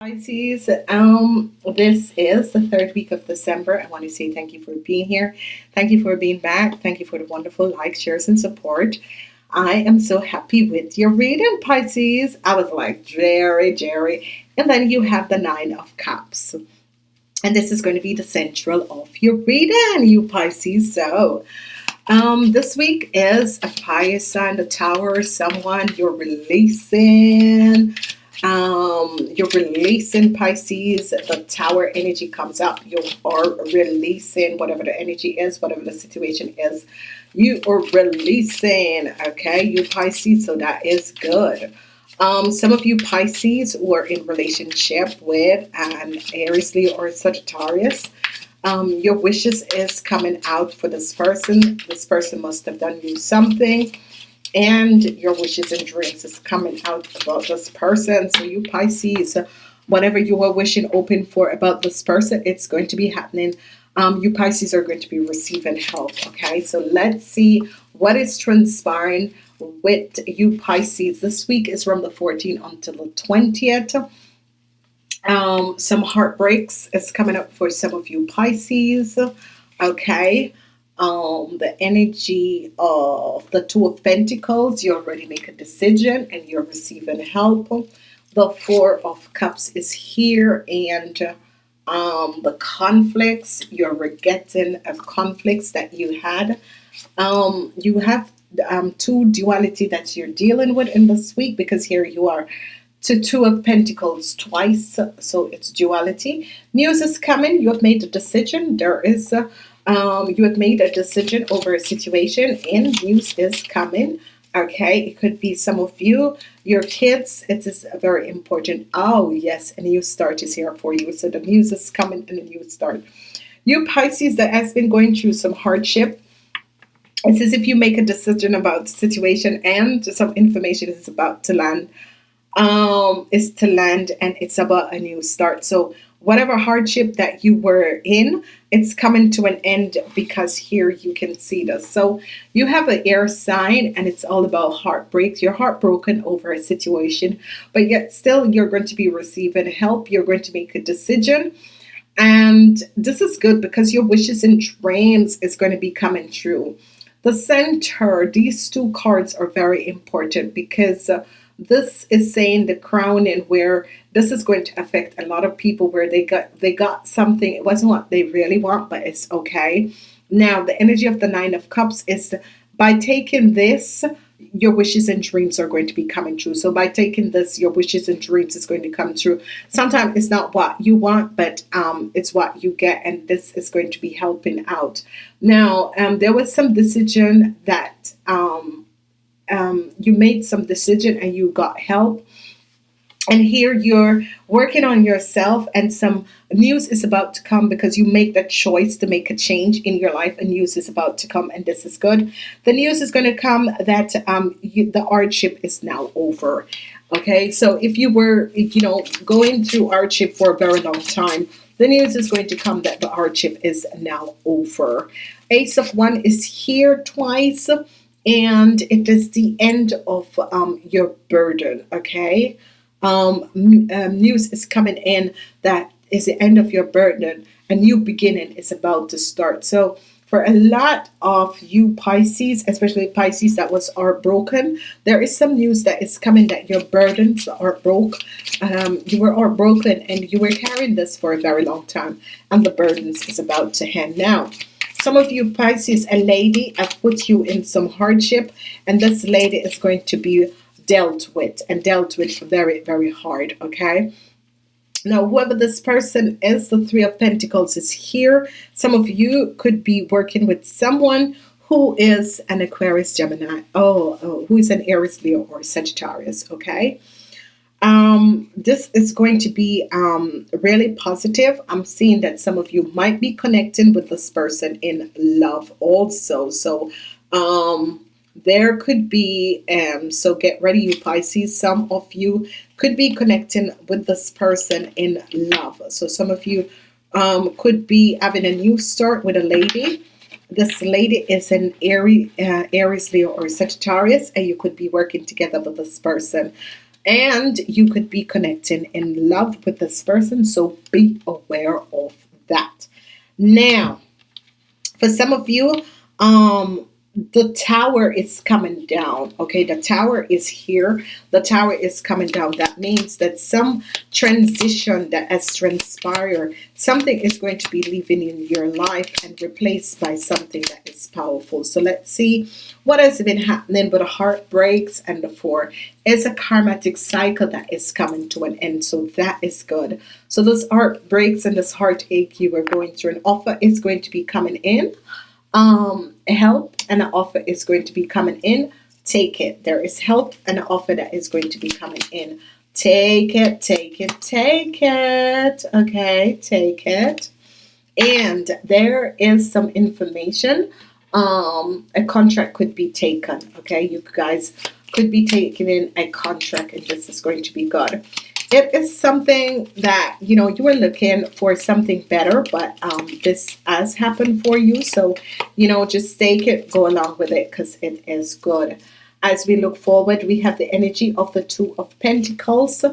Pisces, um, this is the third week of December. I want to say thank you for being here. Thank you for being back. Thank you for the wonderful likes, shares, and support. I am so happy with your reading, Pisces. I was like, Jerry, Jerry. And then you have the Nine of Cups. And this is going to be the central of your reading, you Pisces. So, um, this week is a fire sign, the tower, someone you're releasing um, you're releasing Pisces the tower energy comes up. You are releasing whatever the energy is whatever the situation is you are releasing okay? You Pisces so that is good. Um, some of you Pisces were in relationship with an Aries Leo or Sagittarius. Um, your wishes is coming out for this person. This person must have done you something and your wishes and dreams is coming out about this person. So you Pisces whatever you were wishing open for about this person it's going to be happening. Um, you Pisces are going to be receiving help okay? So let's see what is transpiring with you Pisces. This week is from the 14th until the 20th um, some heartbreaks is coming up for some of you Pisces okay um, the energy of the Two of Pentacles, you already make a decision and you're receiving help. The Four of Cups is here and um, the conflicts, you're getting of conflicts that you had. Um, you have um, two duality that you're dealing with in this week because here you are to two of Pentacles twice so it's duality news is coming you have made a decision there is um, you have made a decision over a situation and news is coming okay? It could be some of you your kids it is a very important. Oh yes a new start is here for you so the news is coming and a new start. You Pisces that has been going through some hardship. It's as if you make a decision about the situation and some information is about to land. Um is to land and it's about a new start. So whatever hardship that you were in it's coming to an end because here you can see this. So you have an air sign and it's all about heartbreak you're heartbroken over a situation but yet still you're going to be receiving help. You're going to make a decision. And this is good because your wishes and dreams is going to be coming true. The center these two cards are very important because uh, this is saying the crown and where this is going to affect a lot of people where they got they got something. It wasn't what they really want but it's okay. Now the energy of the nine of cups is by taking this your wishes and dreams are going to be coming true. So by taking this your wishes and dreams is going to come true. Sometimes it's not what you want but um, it's what you get and this is going to be helping out. Now um, there was some decision that um, um, you made some decision and you got help. And here you're working on yourself and some news is about to come because you make that choice to make a change in your life and news is about to come and this is good. The news is going to come that um, you, the hardship is now over okay? So if you were you know going through hardship for a very long time the news is going to come that the hardship is now over. Ace of Wands is here twice and it is the end of um, your burden okay? Um, um, news is coming in that is the end of your burden. A new beginning is about to start. So for a lot of you Pisces especially Pisces that was are broken there is some news that is coming that your burdens are broke. Um, you were all broken and you were carrying this for a very long time and the burdens is about to end. Now some of you Pisces, a lady has put you in some hardship and this lady is going to be dealt with and dealt with very, very hard, okay? Now, whoever this person is, the Three of Pentacles is here. Some of you could be working with someone who is an Aquarius, Gemini, oh, oh who is an Aries, Leo, or Sagittarius, okay? Um, this is going to be um, really positive. I'm seeing that some of you might be connecting with this person in love also. So um, there could be um, so get ready you Pisces some of you could be connecting with this person in love. So some of you um, could be having a new start with a lady. This lady is an Aries, uh, Aries Leo or Sagittarius and you could be working together with this person and you could be connecting in love with this person so be aware of that. Now for some of you um the tower is coming down okay? The tower is here. The tower is coming down. That means that some transition that has transpired something is going to be leaving in your life and replaced by something that is powerful. So let's see what has been happening with the heartbreaks and the four. Is a karmatic cycle that is coming to an end so that is good. So those heartbreaks and this heartache you were going through an offer is going to be coming in um, help and an offer is going to be coming in. Take it. There is help and an offer that is going to be coming in. Take it, take it, take it. Okay, take it. And there is some information. Um, a contract could be taken. Okay, you guys could be taking in a contract, and this is going to be good it is something that you know you were looking for something better but um, this has happened for you so you know just take it go along with it because it is good. As we look forward we have the energy of the two of Pentacles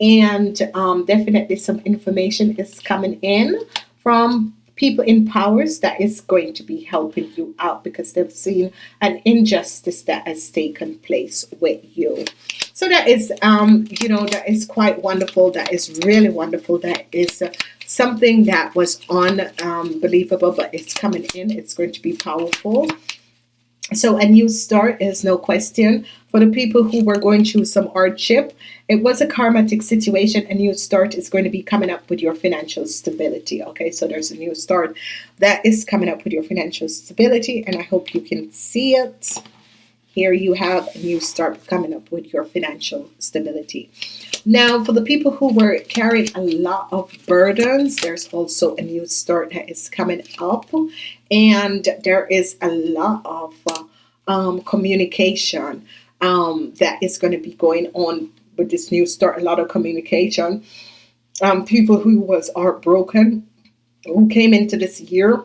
and um, definitely some information is coming in from people in powers that is going to be helping you out because they've seen an injustice that has taken place with you. So that is um you know that is quite wonderful. That is really wonderful. That is uh, something that was unbelievable but it's coming in. It's going to be powerful. So a new start is no question for the people who were going through some hardship it was a karmatic situation. A new start is going to be coming up with your financial stability okay? So there's a new start that is coming up with your financial stability and I hope you can see it. Here you have a new start coming up with your financial stability. Now for the people who were carrying a lot of burdens there's also a new start that is coming up and there is a lot of uh, um, communication um, that is going to be going on with this new start a lot of communication. Um, people who was heartbroken who came into this year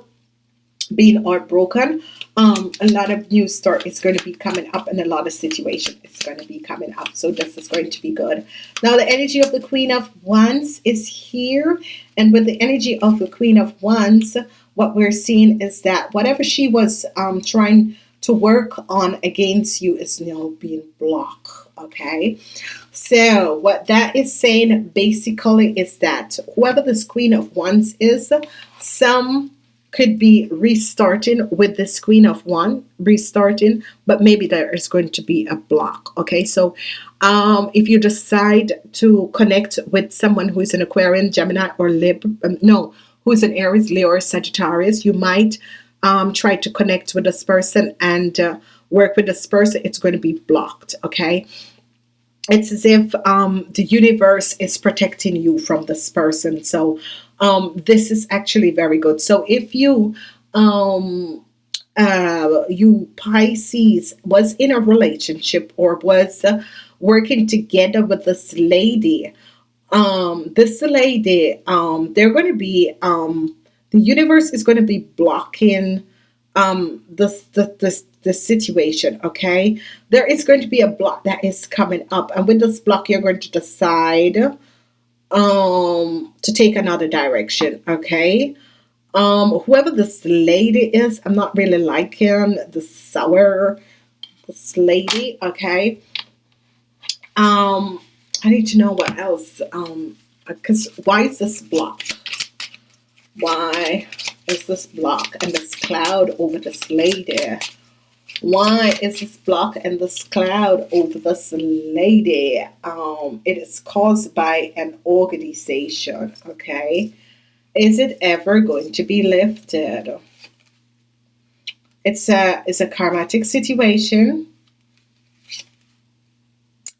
being heartbroken um, a lot of new start is going to be coming up and a lot of situation is going to be coming up. So this is going to be good. Now the energy of the Queen of Wands is here. And with the energy of the Queen of Wands what we're seeing is that whatever she was um, trying to work on against you is now being blocked okay so what that is saying basically is that whoever this Queen of Wands is some could be restarting with this queen of Wands restarting but maybe there is going to be a block okay? So um, if you decide to connect with someone who is an Aquarian Gemini or Lib um, no who's an Aries Leo or Sagittarius you might um, try to connect with this person and uh, work with this person it's going to be blocked okay it's as if um, the universe is protecting you from this person. So um, this is actually very good. So if you um, uh, you Pisces was in a relationship or was uh, working together with this lady um, this lady um, they're going to be um, the universe is going to be blocking um, this, the, the situation okay? There is going to be a block that is coming up and with this block you're going to decide um to take another direction okay? Um whoever this lady is I'm not really liking the sour this lady okay? Um I need to know what else um because why is this block why is this block and this cloud over this lady why is this block and this cloud over this lady? Um, it is caused by an organization. Okay. Is it ever going to be lifted? It's a, it's a karmatic situation.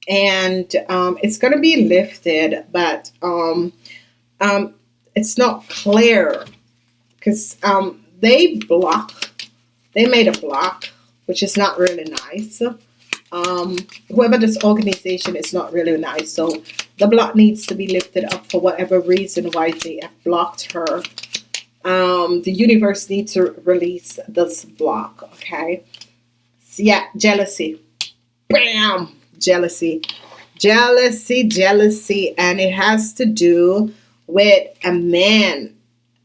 And um, it's going to be lifted, but um, um, it's not clear because um, they block, they made a block which is not really nice. Um, whoever this organization is not really nice. So the block needs to be lifted up for whatever reason why they have blocked her. Um, the universe needs to release this block. Okay. So yeah, jealousy. Bam! Jealousy. jealousy, jealousy, and it has to do with a man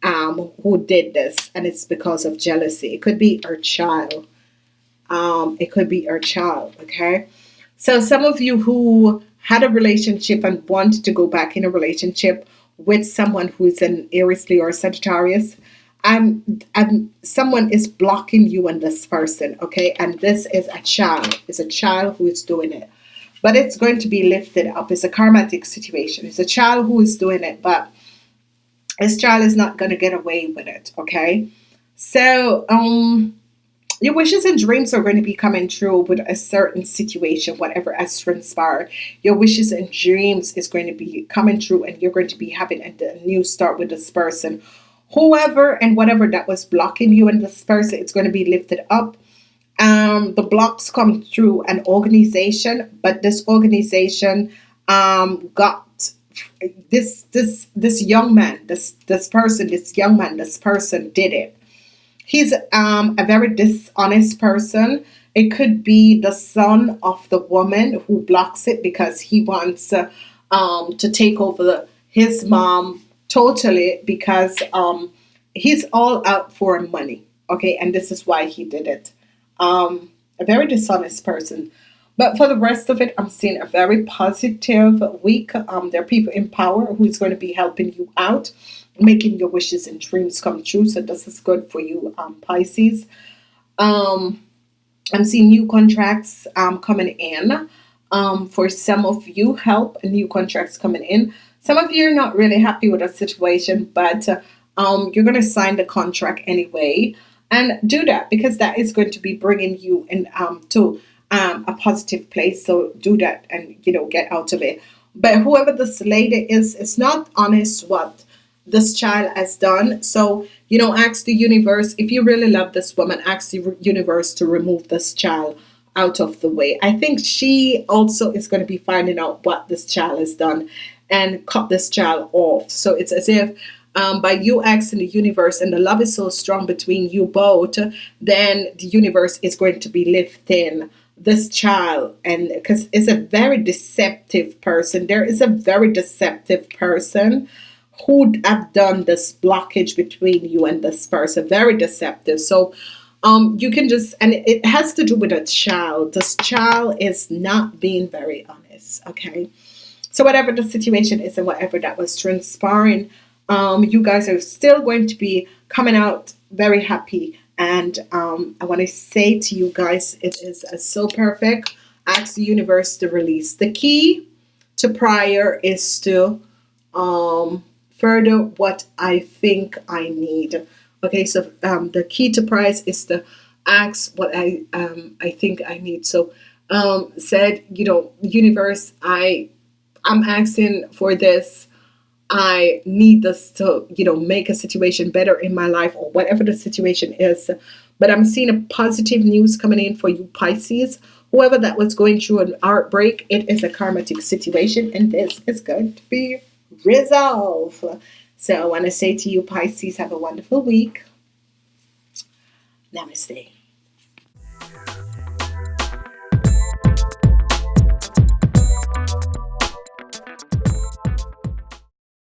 um, who did this, and it's because of jealousy. It could be our child. Um, it could be our child. Okay, so some of you who had a relationship and want to go back in a relationship with someone who is an Aries, Leo, or Sagittarius, I'm, I'm, someone is blocking you and this person, okay? And this is a child. It's a child who is doing it. But it's going to be lifted up. It's a karmatic situation. It's a child who is doing it, but this child is not going to get away with it, okay? So, um, your wishes and dreams are going to be coming true with a certain situation, whatever has transpired. Your wishes and dreams is going to be coming true, and you're going to be having a, a new start with this person. Whoever and whatever that was blocking you and this person, it's going to be lifted up. Um, the blocks come through an organization, but this organization um, got this this this young man, this this person, this young man, this person did it He's um, a very dishonest person. It could be the son of the woman who blocks it because he wants uh, um, to take over the, his mom totally because um, he's all out for money. Okay, and this is why he did it. Um, a very dishonest person. But for the rest of it, I'm seeing a very positive week. Um, there are people in power who's going to be helping you out making your wishes and dreams come true. So this is good for you, um, Pisces. Um, I'm seeing new contracts um, coming in. Um, for some of you, help new contracts coming in. Some of you are not really happy with a situation, but um, you're going to sign the contract anyway. And do that because that is going to be bringing you in um, to um, a positive place. So do that and, you know, get out of it. But whoever this lady is, it's not honest what this child has done. So, you know, ask the universe, if you really love this woman, ask the universe to remove this child out of the way. I think she also is going to be finding out what this child has done and cut this child off. So it's as if um, by you asking the universe and the love is so strong between you both, then the universe is going to be lifting this child. And because it's a very deceptive person. There is a very deceptive person who have done this blockage between you and this person. Very deceptive. So um you can just and it has to do with a child. This child is not being very honest okay? So whatever the situation is and whatever that was transpiring um you guys are still going to be coming out very happy and um I want to say to you guys it is uh, so perfect ask the universe to release the key to prior is to um further what I think I need. Okay, so um, the key to price is to ask what I um, I think I need. So um, said, you know, universe, I I'm asking for this. I need this to, you know, make a situation better in my life or whatever the situation is. But I'm seeing a positive news coming in for you Pisces. Whoever that was going through an heartbreak, it is a karmatic situation and this is going to be resolve. So I want to say to you, Pisces, have a wonderful week. Namaste.